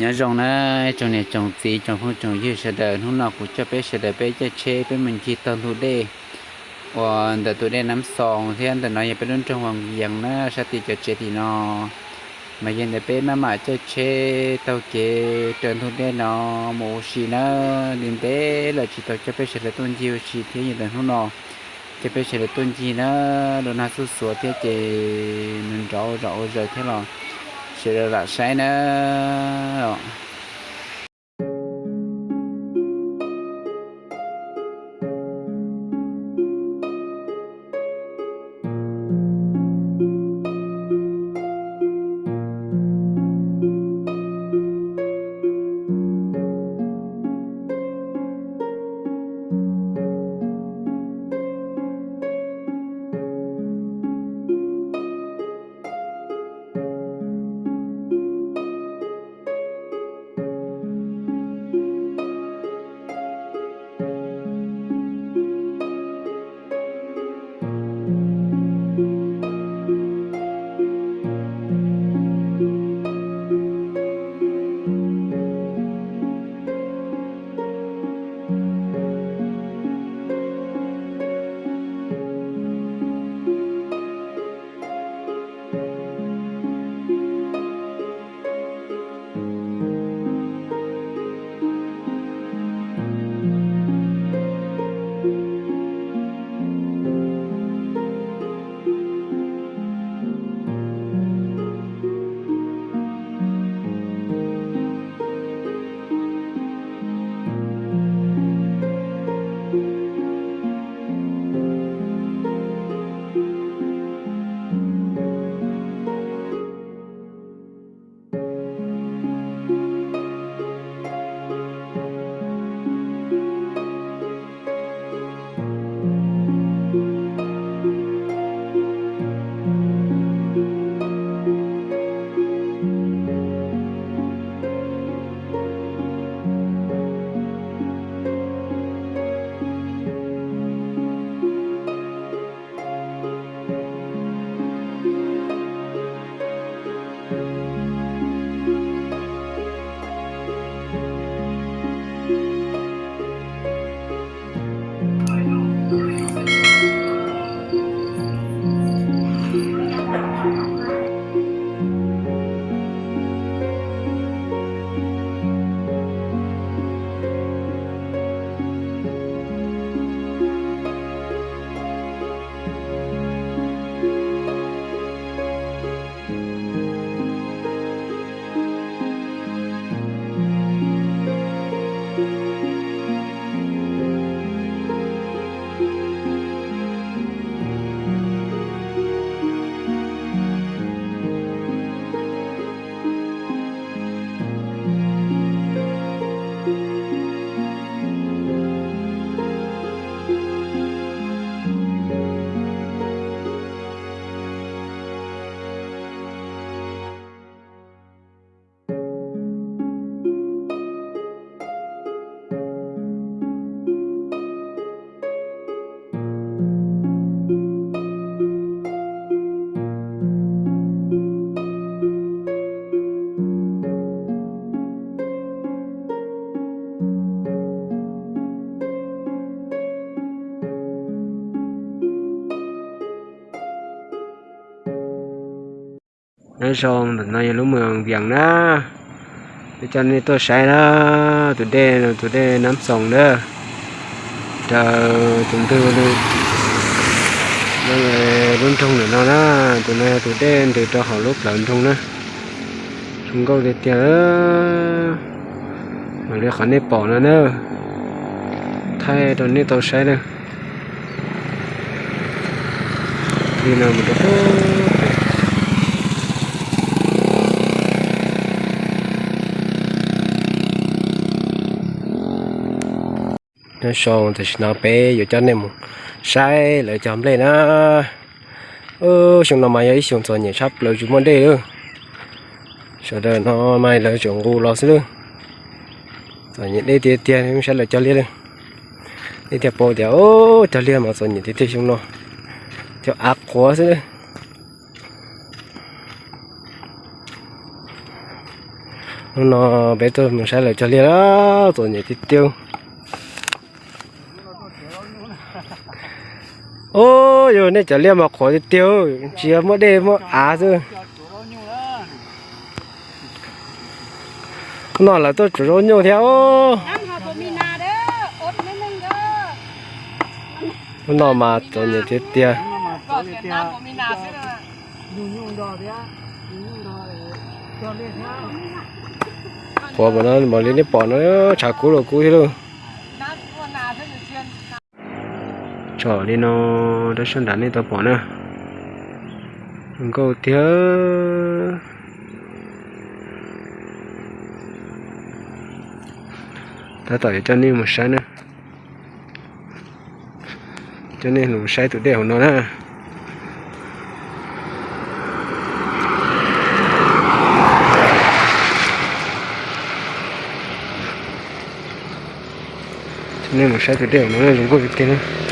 nhớ rong na trong này trồng gì trồng không trồng gì sẽ đợi hôm nào cũng cho bé sẽ đợi bé cho chế bé mình chỉ tận thu đề và đợi tụi đây nắm sòng thì anh đợi nói bé luôn trong hoàng giang na sẽ thì cho chế thì nó mà giờ đợi bé mà mà cho chế tàu chế trần thu đề nó một xì nó đến bé là chỉ tàu cho bé sẽ đợi tuần chiêu chỉ thế như đợi hôm nào cho bé sẽ đợi tuần chi nó đồ nào số số thế chế mình rõ rõ rồi thế là sẽ là sai nói xong thì nói lúc mà viện đó. Để cho nên tôi sai đó. Tụi đê tụi đê nắm sòng đó. Chờ chúng tôi đi. Nó là luôn trong nữa nó đó. Tụi này, tụi đê từ cho họ lúc lợn trong đó. Chúng câu để tiền đó. Mà để khỏi nếp bỏ nó nữa thay tụi này tôi sai đó. Khi nào mà được? Nó xong thì nó bé giờ cho nên sai lại chậm lên á. Ơ xong nó mày ấy xong rồi nhảy sắp lời chúng mình đây, ơ, sau đó nó mày lời chúng ngu lo xíu rồi nhảy đi tiền tiền em sẽ lại cho liền đi theo bộ thì ô cho liền mà rồi nhảy đi theo xong nó theo ác quá xíu nó bé tôi mình sẽ lại cho liền đó rồi nhảy thịt tiêu ô rồi nên chả liêm mà khỏi tiêu chỉ mỗi đêm mỗi á thôi nó là tôi chủ rô nhiều theo nó mà tôi nhiều thế tia. Có bọn nó, mà lên cái bọn nó, chả cú rồi cú thế luôn cho đi, nó đã xuân đàn đi, tao bỏ nè câu thiếu ta tỏi cho nên một sai nữa. Cho nên một sai tụi đều nó nè nên một sai tụi đều nó là dùng có việc kia nữa.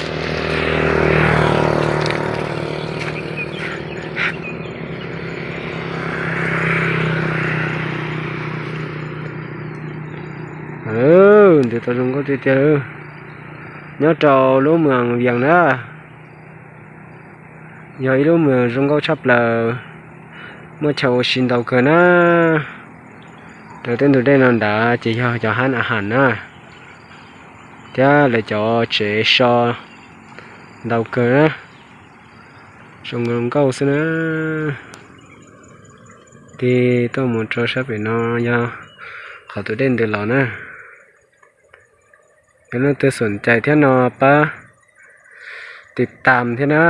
Ừ thì tao dùng có tiền tiền nhớ trò lúa mường vàng đó. Giờ lúa mường dùng có chấp là mua chầu xin đầu cờ nó từ tên từ đây nó đã chỉ cho cho hắn à hẳn á. Thế là cho chế so đầu cờ đó dùng dùng câu xin á thì tôi muốn cho sắp về nó nha khỏi từ đây từ lọ nè ก็น่าจะสนใจเท่านอปะติดตามเท่านะ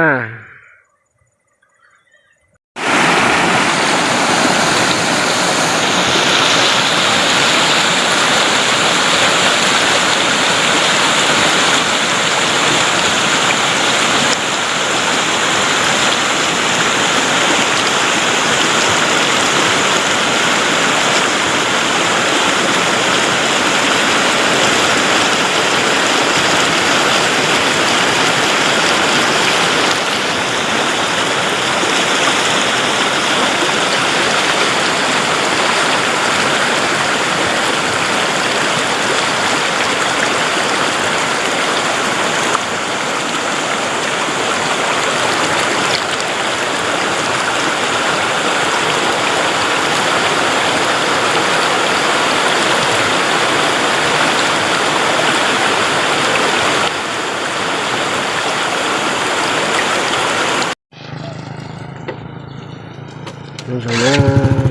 rồi nó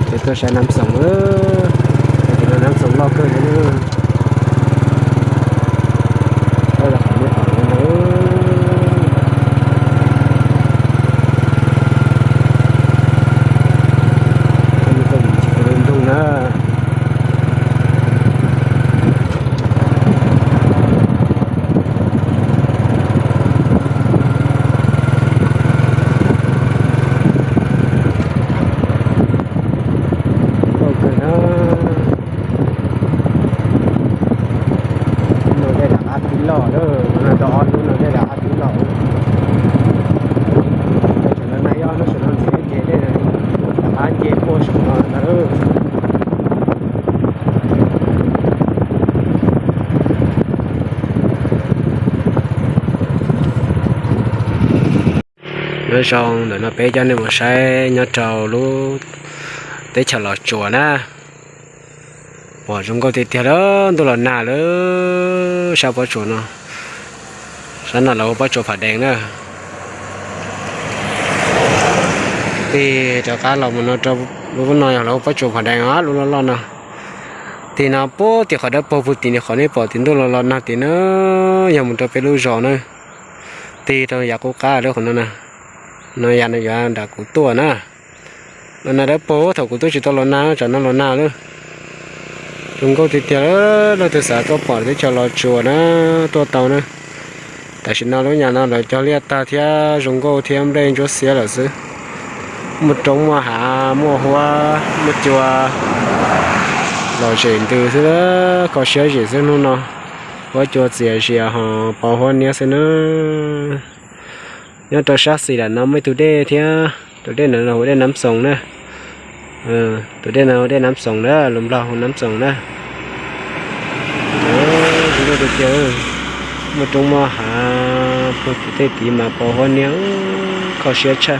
thì tôi sẽ nắm sống nữa thì nó nắm sống lo cơ nữa đây là phải biết hỏi nữa Không có bị chỉ có lên tung nữa ok nó nó đây là ăn tí lò đó nó đỏ luôn nó đây là ăn tí lò đây cho nó này nó sẽ nó sẽ chế đây này là ăn chế cô sẽ nó nó nó xong rồi nó bé cho nên một xe nhớ trầu lú tới chờ lọ chùa na bỏ chúng có thể thiệt đó, tôi là nà lú sao bỏ chùa nó? Sẵn là lâu bỏ chùa phải đèn nữa thì cho cá lòng nó cho lúc nói lâu bỏ chùa phải đèn á luôn lo nè thì nó bố thì khỏi đó bố phụ thì khỏi nên bỏ, thì tôi là lo nè thì nó nhà mình cho phải lưu rõ nữa. Thì tôi giờ dạ cố cá đó còn nữa nè nó giờ nó giờ đã cụ tua na nó là đã bố thầu của tôi chỉ to lo na cho nó lo na luôn, chúng có thì tiền nó từ xã có bỏ để cho lo chùa nó to tàu nữa tại sao nó lúc nhà nó lại cho liệt ta thì chúng có thì em đây cho xía là chứ một trống mà hạ mua hoa một chùa. Lo chuyện từ thứ đó có xía gì thế nó nó. Có chùa gì xía họ bảo hoa nhớ thế nữa nhớ cho sát xì là nó mới tụi đây thế tụi đây nó hồi đây nắm sống nữa ừ ờ, tụi đây nào đây nắm sòng đó lùm lo nắm sòng nữa, đó tụi được chưa? Một trong mà hà một cái tí mà bỏ hoa nhớ có sửa chưa